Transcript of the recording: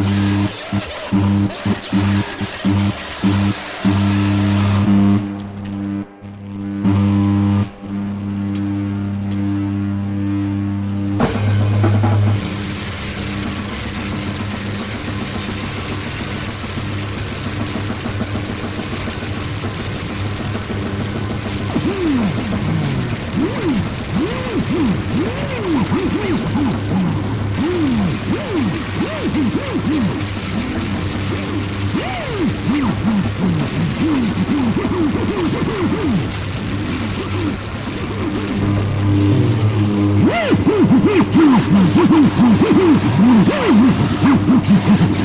Thank you. Hum, hum, hum, hum, hum, hum, hum, hum.